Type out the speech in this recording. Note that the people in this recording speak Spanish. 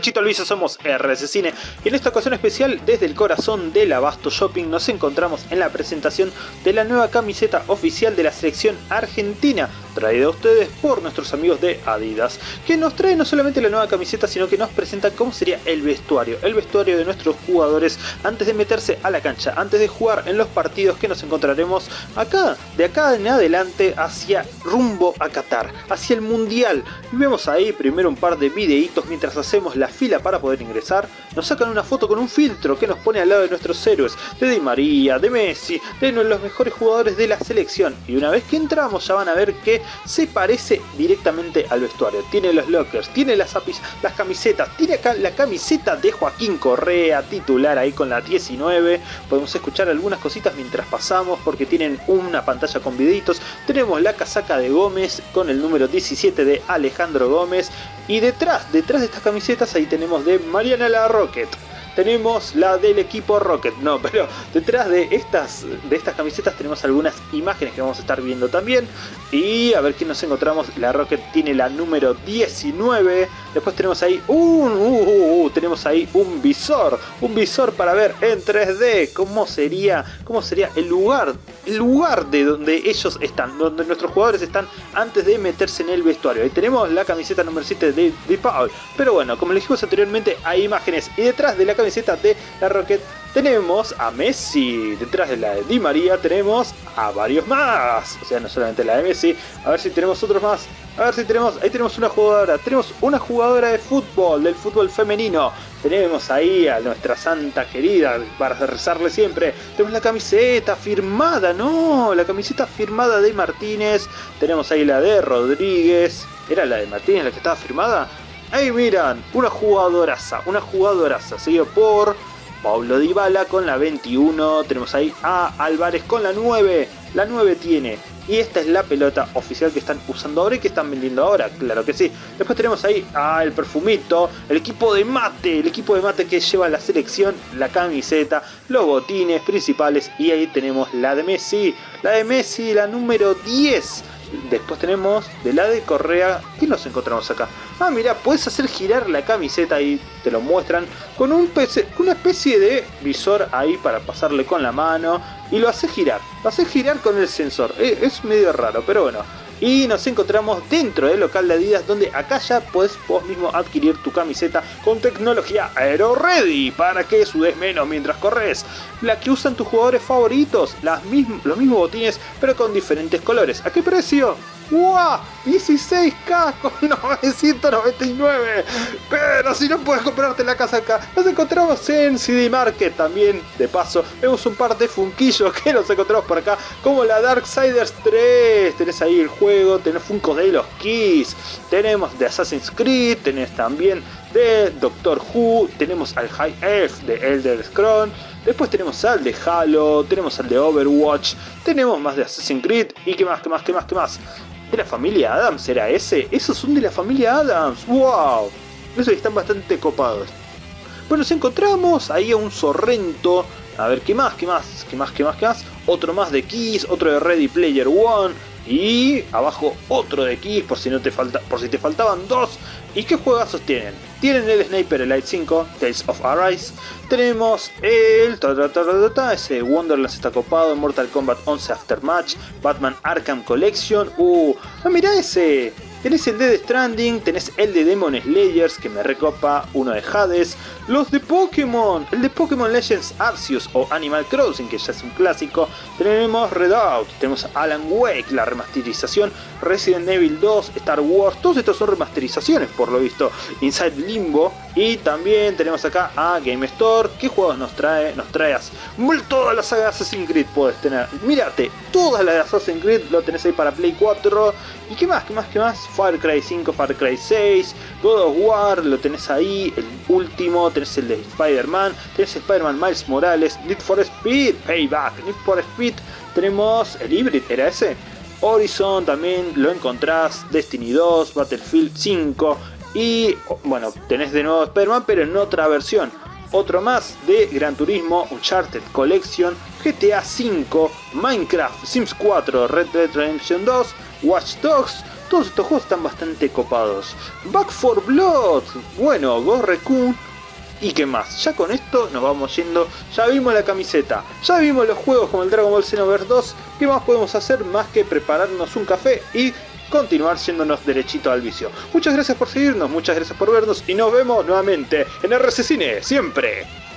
Pechito Luisa somos RS Cine. Y en esta ocasión especial desde el corazón del Abasto Shopping nos encontramos en la presentación de la nueva camiseta oficial de la selección argentina traída a ustedes por nuestros amigos de Adidas que nos trae no solamente la nueva camiseta sino que nos presenta cómo sería el vestuario el vestuario de nuestros jugadores antes de meterse a la cancha antes de jugar en los partidos que nos encontraremos acá de acá en adelante hacia rumbo a Qatar hacia el mundial vemos ahí primero un par de videitos mientras hacemos la fila para poder ingresar, nos sacan una foto con un filtro que nos pone al lado de nuestros héroes, de Di María, de Messi, de los mejores jugadores de la selección. Y una vez que entramos ya van a ver que se parece directamente al vestuario. Tiene los lockers, tiene las, las camisetas, tiene acá la camiseta de Joaquín Correa, titular ahí con la 19. Podemos escuchar algunas cositas mientras pasamos porque tienen una pantalla con videitos. Tenemos la casaca de Gómez con el número 17 de Alejandro Gómez. Y detrás, detrás de estas camisetas ahí tenemos de Mariana la Rocket tenemos la del equipo Rocket. No, pero detrás de estas, de estas camisetas tenemos algunas imágenes que vamos a estar viendo también. Y a ver qué nos encontramos. La Rocket tiene la número 19. Después tenemos ahí un, uh, uh, uh, tenemos ahí un visor. Un visor para ver en 3D cómo sería, cómo sería el lugar, lugar de donde ellos están, donde nuestros jugadores están antes de meterse en el vestuario. Ahí tenemos la camiseta número 7 de, de Paul. Pero bueno, como les dijimos anteriormente, hay imágenes. Y detrás de la camiseta de la Rocket tenemos a Messi. Detrás de la de Di María tenemos a varios más. O sea, no solamente la de Messi. A ver si tenemos otros más. A ver si tenemos... Ahí tenemos una jugadora. Tenemos una jugadora de fútbol, del fútbol femenino. Tenemos ahí a nuestra santa querida, para rezarle siempre. Tenemos la camiseta firmada, no, la camiseta firmada de Martínez. Tenemos ahí la de Rodríguez. ¿Era la de Martínez la que estaba firmada? Ahí miran, una jugadoraza, una jugadoraza, seguido por Pablo Dybala con la 21, tenemos ahí a Álvarez con la 9, la 9 tiene, y esta es la pelota oficial que están usando ahora y que están vendiendo ahora, claro que sí. Después tenemos ahí a el perfumito, el equipo de mate, el equipo de mate que lleva la selección, la camiseta, los botines principales y ahí tenemos la de Messi, la de Messi, la número 10 Después tenemos de la de Correa. ¿Qué nos encontramos acá? Ah, mira, puedes hacer girar la camiseta y te lo muestran con un una especie de visor ahí para pasarle con la mano y lo hace girar. Lo hace girar con el sensor. Eh, es medio raro, pero bueno. Y nos encontramos dentro del local de Adidas donde acá ya puedes vos mismo adquirir tu camiseta con tecnología Aero Ready para que sudes menos mientras corres. La que usan tus jugadores favoritos, las los mismos botines pero con diferentes colores. ¿A qué precio? ¡Wow! 16k con 999. Pero si no puedes comprarte la casa acá, nos encontramos en CD Market también. De paso, vemos un par de funquillos que nos encontramos por acá, como la Darksiders 3. Tenés ahí el juego, tenés funcos de los Keys, tenemos de Assassin's Creed, tenés también de Doctor Who, tenemos al High Elf de Elder Scrolls. Después tenemos al de Halo, tenemos al de Overwatch, tenemos más de Assassin's Creed y qué más, qué más, qué más, qué más de la familia Adams, ¿era ese? Esos son de la familia Adams, wow. Esos están bastante copados. Bueno, nos encontramos ahí a un Sorrento. A ver, ¿qué más? ¿Qué más? ¿Qué más? ¿Qué más? ¿Qué más? Otro más de Kiss, otro de Ready Player One. Y abajo otro de Kiss por si, no te falta, por si te faltaban dos. ¿Y qué juegazos tienen? Tienen el Sniper Elite 5, Tales of Arise. Tenemos el... ese Wonderlands está copado, Mortal Kombat 11 Aftermatch, Batman Arkham Collection. Uh, ah, mira ese. Tenés el de Stranding, tenés el de Demon Slayers que me recopa, uno de Hades, los de Pokémon, el de Pokémon Legends Arceus o Animal Crossing que ya es un clásico, tenemos Redout, tenemos Alan Wake, la remasterización, Resident Evil 2, Star Wars, todos estos son remasterizaciones por lo visto, Inside Limbo. Y también tenemos acá a Game Store, ¿qué juegos nos trae? Nos traes toda la saga de Assassin's Creed puedes tener, mírate, toda la de Assassin's Creed lo tenés ahí para Play 4 y qué más, qué más, qué más, Far Cry 5, Far Cry 6, God of War, lo tenés ahí, el último, tenés el de Spider-Man, tenés Spider-Man Miles Morales, Need for Speed, Payback, Need for Speed, tenemos el Hybrid, ¿era ese? Horizon también lo encontrás, Destiny 2, Battlefield 5 y bueno, tenés de nuevo Spider-Man pero en otra versión. Otro más de Gran Turismo, Uncharted Collection, GTA 5, Minecraft, Sims 4, Red Dead Redemption 2, Watch Dogs, Todos estos juegos están bastante copados. Back for Blood, bueno, Gorrekun, ¿Y qué más? Ya con esto nos vamos yendo, ya vimos la camiseta, ya vimos los juegos como el Dragon Ball Xenoverse 2, ¿qué más podemos hacer más que prepararnos un café y continuar yéndonos derechito al vicio? Muchas gracias por seguirnos, muchas gracias por vernos y nos vemos nuevamente en RC Cine, siempre.